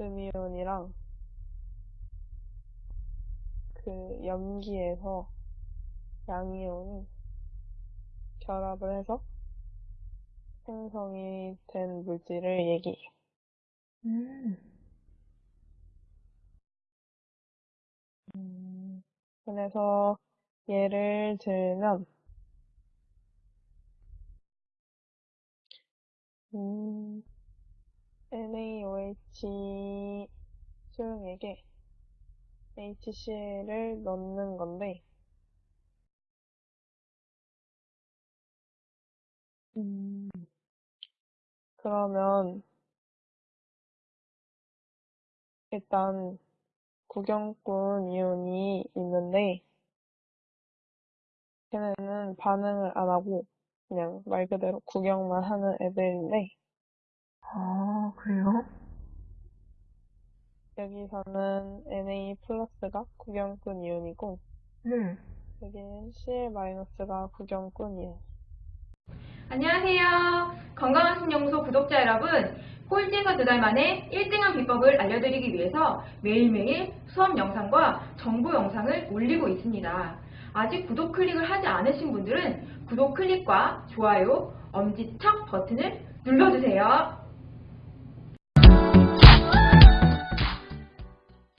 음이온이랑 그 염기에서 양이온이 결합을 해서 생성이 된 물질을 얘기해요. 음, 음, 그래서 예를 들면 음, NaOH 수용액에 HCl을 넣는 건데 음, 그러면 일단 구경꾼 이온이 있는데 걔네는 반응을 안 하고 그냥 말 그대로 구경만 하는 애들인데 아, 그래요? 여기서는 Na 플러스가 구경꾼 이온이고 네. 여기는 Cl 마이너스가 구경꾼 이온. 안녕하세요. 건강한 신연구소 구독자 여러분. 꼴찌에서 두 달 만에 1등한 비법을 알려드리기 위해서 매일매일 수업 영상과 정보 영상을 올리고 있습니다. 아직 구독 클릭을 하지 않으신 분들은 구독 클릭과 좋아요, 엄지척 버튼을 눌러주세요.